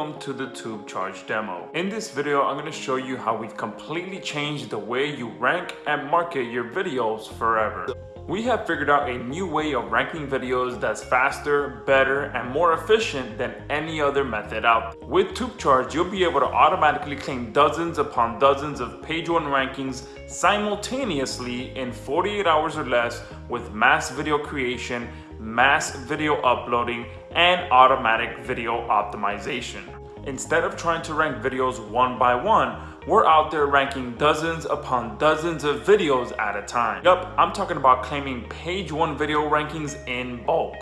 welcome to the Tube Charge demo. In this video, I'm going to show you how we've completely changed the way you rank and market your videos forever. We have figured out a new way of ranking videos that's faster, better, and more efficient than any other method out there. With TubeCharge, you'll be able to automatically claim dozens upon dozens of page one rankings simultaneously in 48 hours or less with mass video creation, mass video uploading, and automatic video optimization. Instead of trying to rank videos one by one, we're out there ranking dozens upon dozens of videos at a time. Yup, I'm talking about claiming page one video rankings in bulk.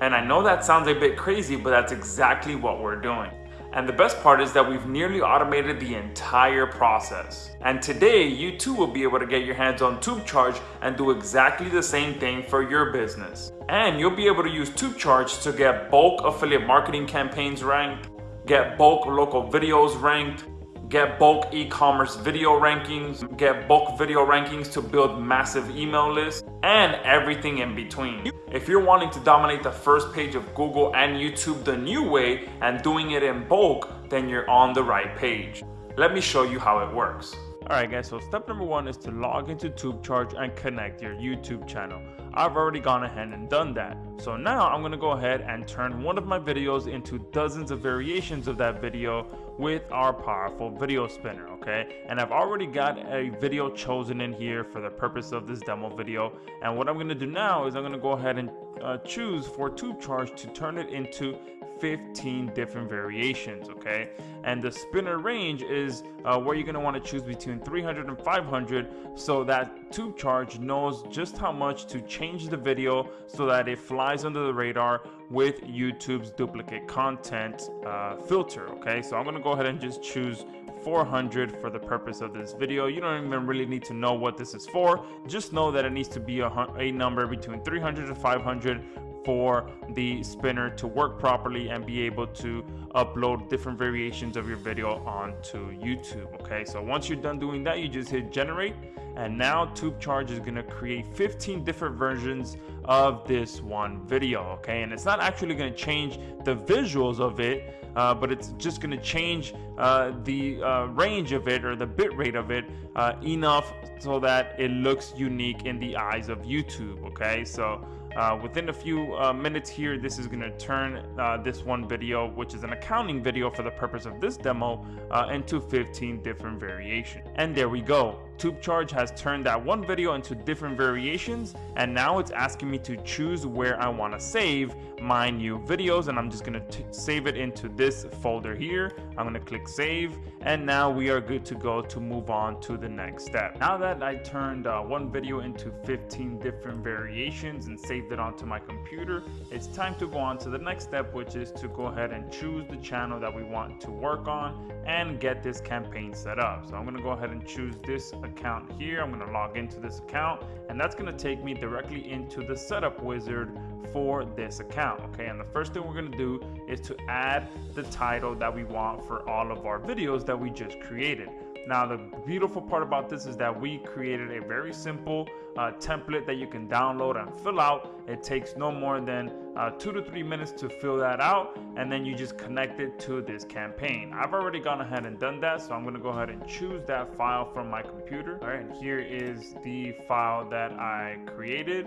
And I know that sounds a bit crazy, but that's exactly what we're doing. And the best part is that we've nearly automated the entire process. And today, you too will be able to get your hands on TubeCharge and do exactly the same thing for your business. And you'll be able to use TubeCharge to get bulk affiliate marketing campaigns ranked, get bulk local videos ranked, get bulk e-commerce video rankings, get bulk video rankings to build massive email lists, and everything in between. If you're wanting to dominate the first page of Google and YouTube the new way and doing it in bulk, then you're on the right page. Let me show you how it works. Alright guys, so step number one is to log into TubeCharge and connect your YouTube channel. I've already gone ahead and done that. So now I'm going to go ahead and turn one of my videos into dozens of variations of that video with our powerful video spinner, okay? And I've already got a video chosen in here for the purpose of this demo video. And what I'm going to do now is I'm going to go ahead and uh, choose for tube charge to turn it into 15 different variations okay? And the spinner range is uh, where you're going to want to choose between 300 and 500 so that tube charge knows just how much to change the video so that it flies under the radar with YouTube's duplicate content uh, filter okay? So I'm gonna go ahead and just choose 400 for the purpose of this video. You don't even really need to know what this is for. Just know that it needs to be a, a number between 300 to 500 for the spinner to work properly and be able to upload different variations of your video onto YouTube. Okay, so once you're done doing that, you just hit generate and now TubeCharge is gonna create 15 different versions of this one video, okay? And it's not actually gonna change the visuals of it, uh, but it's just gonna change uh, the uh, range of it or the bit rate of it uh, enough so that it looks unique in the eyes of YouTube, okay? So uh, within a few uh, minutes here, this is going to turn uh, this one video, which is an accounting video for the purpose of this demo, uh, into 15 different variations. And there we go. TubeCharge has turned that one video into different variations and now it's asking me to choose where I want to save my new videos and I'm just going to save it into this folder here. I'm going to click save and now we are good to go to move on to the next step. Now that I turned uh, one video into 15 different variations and saved it onto my computer, it's time to go on to the next step which is to go ahead and choose the channel that we want to work on and get this campaign set up. So I'm going to go ahead and choose this account here. I'm going to log into this account and that's going to take me directly into the setup wizard for this account. Okay, and the first thing we're going to do is to add the title that we want for all of our videos that we just created. Now, the beautiful part about this is that we created a very simple uh, template that you can download and fill out. It takes no more than uh, two to three minutes to fill that out, and then you just connect it to this campaign. I've already gone ahead and done that, so I'm gonna go ahead and choose that file from my computer. All right, and here is the file that I created.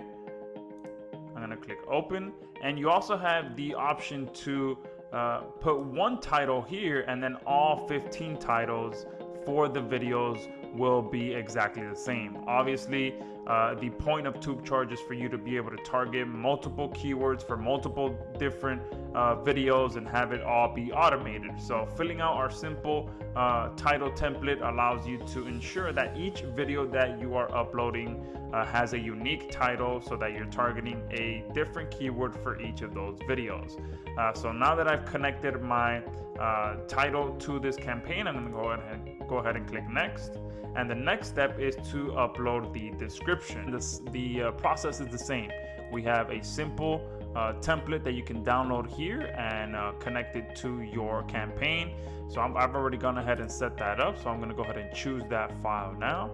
I'm gonna click open, and you also have the option to uh, put one title here and then all 15 titles for the videos will be exactly the same. Obviously, uh, the point of tube charge is for you to be able to target multiple keywords for multiple different uh, videos and have it all be automated. So filling out our simple uh, title template allows you to ensure that each video that you are uploading uh, has a unique title so that you're targeting a different keyword for each of those videos. Uh, so now that I've connected my uh, title to this campaign, I'm to go ahead and go ahead and click next. And the next step is to upload the description. This, the uh, process is the same. We have a simple uh, template that you can download here and uh, connect it to your campaign. So i have already gone ahead and set that up. So I'm going to go ahead and choose that file now.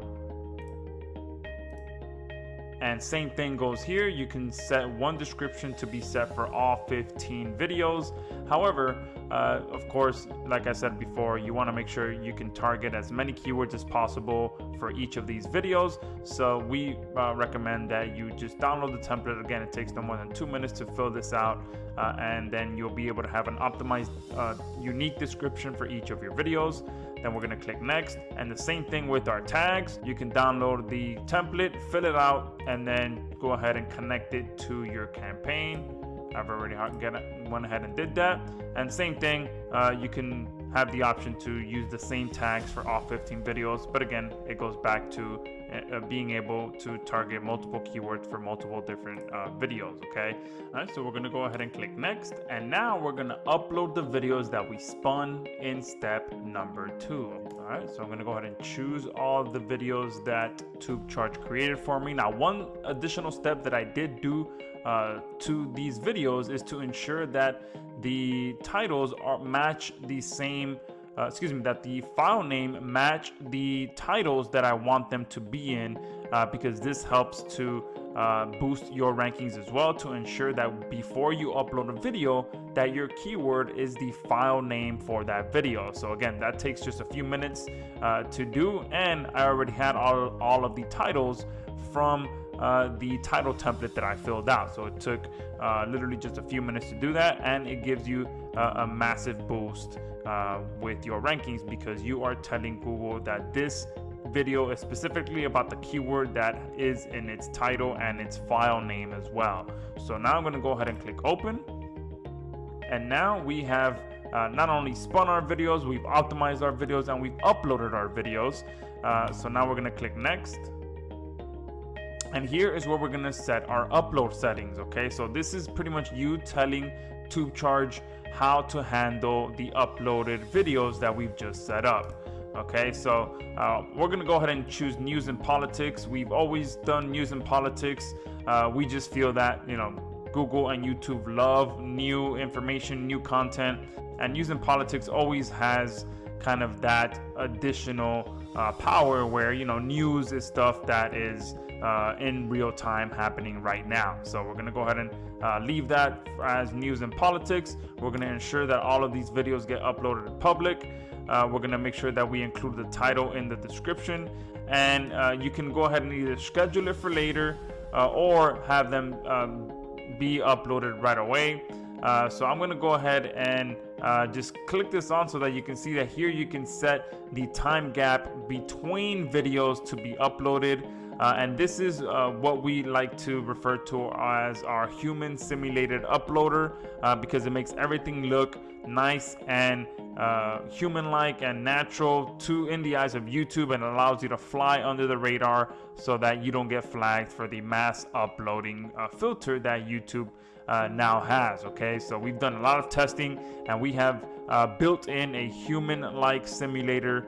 And same thing goes here. You can set one description to be set for all 15 videos. However uh, of course like I said before you want to make sure you can target as many keywords as possible for each of these videos. So we uh, recommend that you just download the template. Again it takes no more than two minutes to fill this out uh, and then you'll be able to have an optimized uh, unique description for each of your videos then we're to click next and the same thing with our tags. You can download the template fill it out and then go ahead and connect it to your campaign. I've already went ahead and did that. And same thing uh, you can have the option to use the same tags for all 15 videos but again it goes back to uh, uh, being able to target multiple keywords for multiple different uh, videos okay? All right so we're gonna go ahead and click next and now we're gonna upload the videos that we spun in step number two. All right so i'm gonna go ahead and choose all the videos that TubeCharge created for me. Now one additional step that i did do uh, to these videos is to ensure that the titles are match the same uh, excuse me, that the file name match the titles that I want them to be in uh, because this helps to uh, boost your rankings as well to ensure that before you upload a video that your keyword is the file name for that video. So again that takes just a few minutes uh, to do and I already had all, all of the titles from uh, the title template that I filled out. So it took uh, literally just a few minutes to do that and it gives you uh, a massive boost uh, with your rankings because you are telling Google that this video is specifically about the keyword that is in its title and its file name as well. So now I'm going to go ahead and click open. And now we have uh, not only spun our videos, we've optimized our videos and we've uploaded our videos. Uh, so now we're going to click next. And here is where we're to set our upload settings. Okay, so this is pretty much you telling TubeCharge how to handle the uploaded videos that we've just set up okay? So uh, we're gonna go ahead and choose news and politics. We've always done news and politics. Uh, we just feel that you know Google and YouTube love new information new content and news and politics always has kind of that additional uh, power where you know news is stuff that is uh, in real time happening right now. So we're gonna go ahead and uh, leave that as news and politics. We're gonna ensure that all of these videos get uploaded in public. Uh, we're gonna make sure that we include the title in the description. And uh, you can go ahead and either schedule it for later uh, or have them um, be uploaded right away. Uh, so I'm gonna go ahead and just click this on so that you can see that here you can set the time gap between videos to be uploaded uh, and this is uh, what we like to refer to as our human simulated uploader uh, because it makes everything look nice and uh, human-like and natural to in the eyes of YouTube and allows you to fly under the radar so that you don't get flagged for the mass uploading uh, filter that YouTube uh, now has okay? So we've done a lot of testing and we have built in a human-like simulator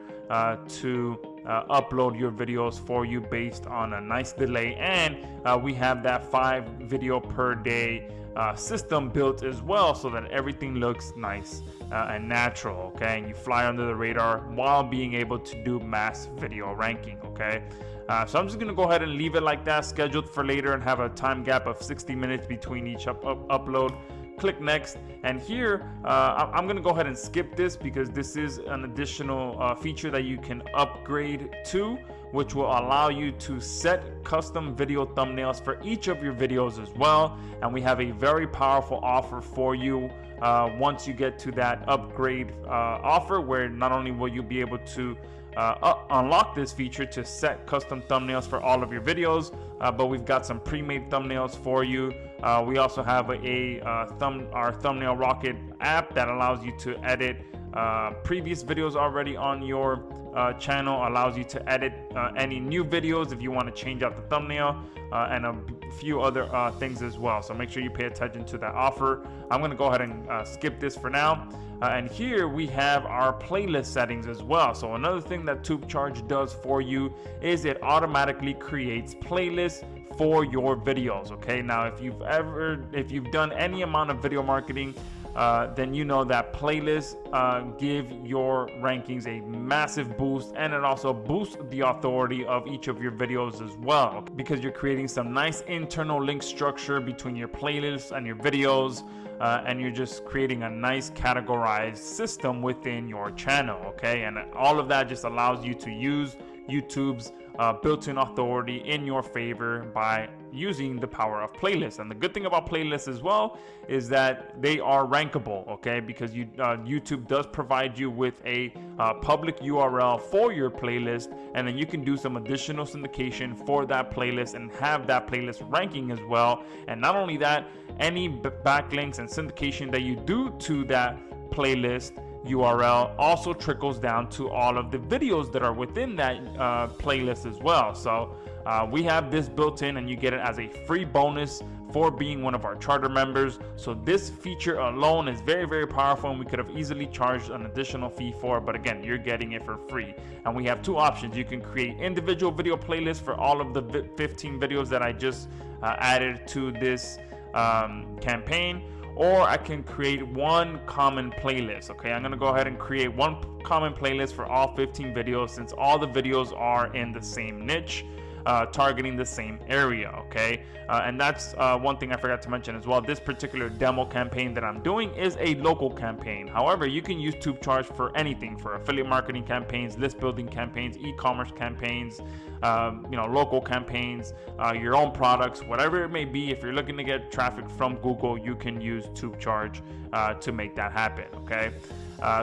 to uh, upload your videos for you based on a nice delay. And uh, we have that five video per day uh, system built as well so that everything looks nice uh, and natural okay? And you fly under the radar while being able to do mass video ranking okay? Uh, so I'm just gonna go ahead and leave it like that scheduled for later and have a time gap of 60 minutes between each up, up upload click next. And here uh, I'm gonna go ahead and skip this because this is an additional uh, feature that you can upgrade to which will allow you to set custom video thumbnails for each of your videos as well. And we have a very powerful offer for you uh, once you get to that upgrade uh, offer where not only will you be able to uh, unlock this feature to set custom thumbnails for all of your videos uh, but we've got some pre-made thumbnails for you. Uh, we also have a, a uh, thumb our thumbnail rocket app that allows you to edit uh, previous videos already on your uh, channel allows you to edit uh, any new videos if you want to change out the thumbnail uh, and a few other uh, things as well. So make sure you pay attention to that offer. I'm gonna go ahead and uh, skip this for now. And here we have our playlist settings as well. So another thing that TubeCharge does for you is it automatically creates playlists for your videos okay? Now if you've ever if you've done any amount of video marketing uh, then you know that playlists uh, give your rankings a massive boost and it also boosts the authority of each of your videos as well because you're creating some nice internal link structure between your playlists and your videos uh, and you're just creating a nice categorized system within your channel okay? And all of that just allows you to use YouTube's uh, built-in authority in your favor by using the power of playlists. And the good thing about playlists as well is that they are rankable, okay? Because you, uh, YouTube does provide you with a uh, public URL for your playlist, and then you can do some additional syndication for that playlist and have that playlist ranking as well. And not only that, any backlinks and syndication that you do to that playlist URL also trickles down to all of the videos that are within that uh, playlist as well. So uh, we have this built in and you get it as a free bonus for being one of our charter members. So this feature alone is very, very powerful and we could have easily charged an additional fee for, but again, you're getting it for free. And we have two options. You can create individual video playlists for all of the 15 videos that I just uh, added to this um, campaign or I can create one common playlist. Okay, I'm gonna go ahead and create one common playlist for all 15 videos since all the videos are in the same niche uh, targeting the same area okay? Uh, and that's uh, one thing I forgot to mention as well. This particular demo campaign that I'm doing is a local campaign. However you can use TubeCharge for anything for affiliate marketing campaigns list building campaigns e-commerce campaigns um, you know local campaigns uh, your own products whatever it may be. If you're looking to get traffic from Google you can use TubeCharge uh, to make that happen okay?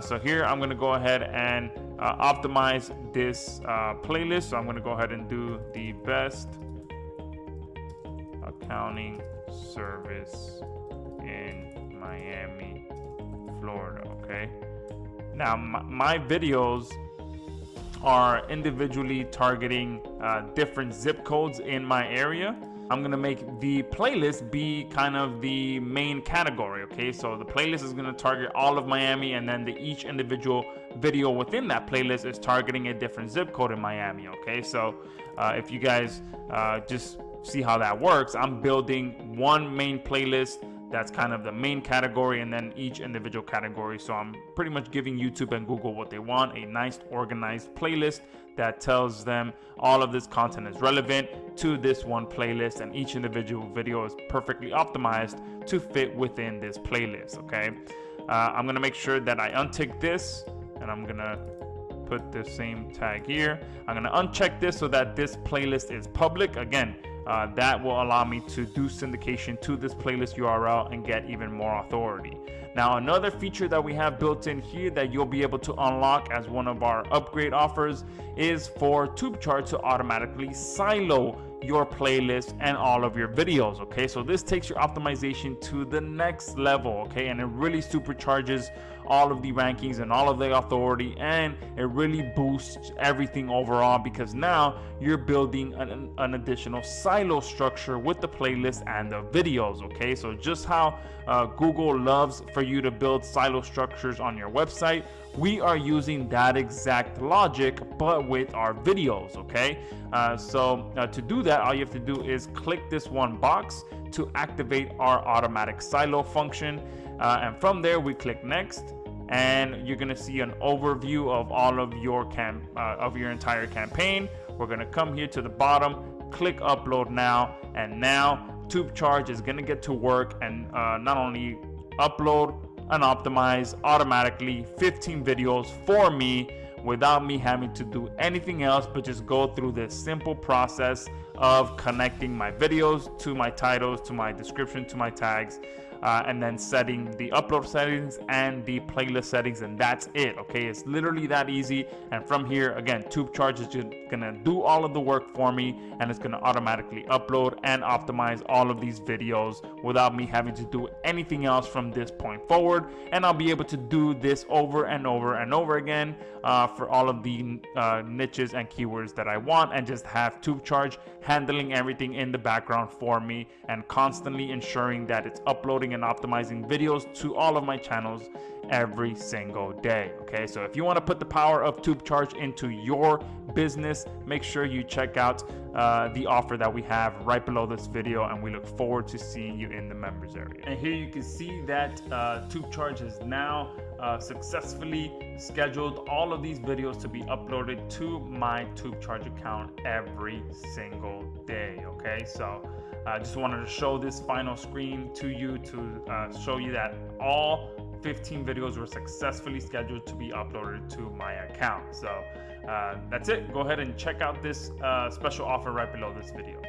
So here I'm going to go ahead and uh, optimize this uh, playlist. So I'm going to go ahead and do the best accounting service in Miami, Florida. Okay. Now my, my videos are individually targeting uh, different zip codes in my area. I'm gonna make the playlist be kind of the main category, okay? So the playlist is gonna target all of Miami and then the each individual video within that playlist is targeting a different zip code in Miami, okay? So uh, if you guys uh, just see how that works, I'm building one main playlist that's kind of the main category and then each individual category. So i'm pretty much giving youtube and google what they want a nice organized playlist that tells them all of this content is relevant to this one playlist and each individual video is perfectly optimized to fit within this playlist okay? Uh, i'm gonna make sure that i untick this and i'm gonna put the same tag here. I'm gonna uncheck this so that this playlist is public. Again uh, that will allow me to do syndication to this playlist URL and get even more authority. Now another feature that we have built in here that you'll be able to unlock as one of our upgrade offers is for TubeCharge to automatically silo your playlist and all of your videos okay? So this takes your optimization to the next level okay? And it really supercharges all of the rankings and all of the authority and it really boosts everything overall because now you're building an, an additional silo structure with the playlist and the videos okay? So just how uh, Google loves for you to build silo structures on your website we are using that exact logic but with our videos okay? Uh, so uh, to do that all you have to do is click this one box to activate our automatic silo function uh, and from there we click next and you're gonna see an overview of all of your camp uh, of your entire campaign. We're gonna come here to the bottom click upload now and now TubeCharge is gonna get to work and uh, not only upload and optimize automatically 15 videos for me without me having to do anything else but just go through this simple process of connecting my videos to my titles to my description to my tags uh, and then setting the upload settings and the playlist settings and that's it okay? It's literally that easy and from here again TubeCharge is just gonna do all of the work for me and it's gonna automatically upload and optimize all of these videos without me having to do anything else from this point forward and I'll be able to do this over and over and over again uh, for all of the uh, niches and keywords that I want and just have TubeCharge handling everything in the background for me and constantly ensuring that it's uploading uploading and optimizing videos to all of my channels every single day. Okay, so if you want to put the power of TubeCharge into your business, make sure you check out uh, the offer that we have right below this video, and we look forward to seeing you in the members area. And here you can see that uh, TubeCharge has now uh, successfully scheduled all of these videos to be uploaded to my TubeCharge account every single day. Okay, so I just wanted to show this final screen to you to uh, show you that all 15 videos were successfully scheduled to be uploaded to my account. So uh, that's it. Go ahead and check out this uh, special offer right below this video.